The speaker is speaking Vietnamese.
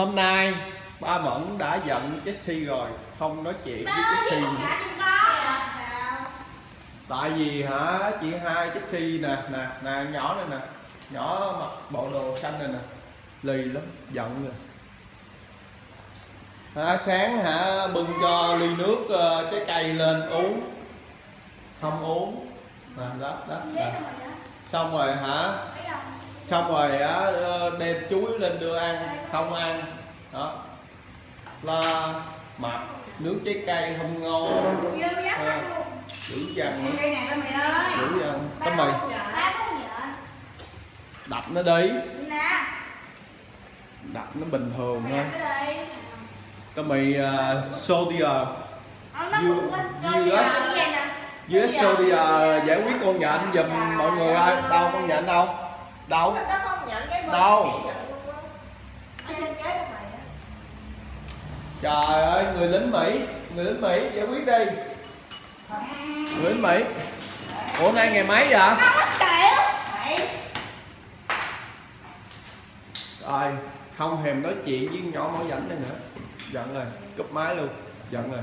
hôm nay ba mẫn đã giận Jessie rồi không nói chuyện với Jessie tại vì hả chị hai Jessie nè nè nè nhỏ này nè nhỏ mặc bộ đồ xanh này nè. Lì lắm giận rồi. Hả, sáng hả bưng cho ly nước ờ, trái cây lên uống. Không uống. Nè đó đó nè. xong rồi hả? Xong rồi á ờ, đem chuối lên đưa ăn không ăn. Đó. La mặt nước trái cây không ngon. Dữ dằn dữ dằn tao mày đập nó đi. Đập nó bình thường thôi. tao mày uh, sodium US sodium giải quyết con nhện giùm mọi người ơi đâu con nhện đâu đâu? Đâu? trời ơi người lính mỹ người lính mỹ giải quyết đi. Người lính mỹ. Ủa nay ngày mấy vậy? Rồi không thèm nói chuyện với nhỏ mỏ rảnh này nữa. Giận rồi cúp máy luôn. Giận rồi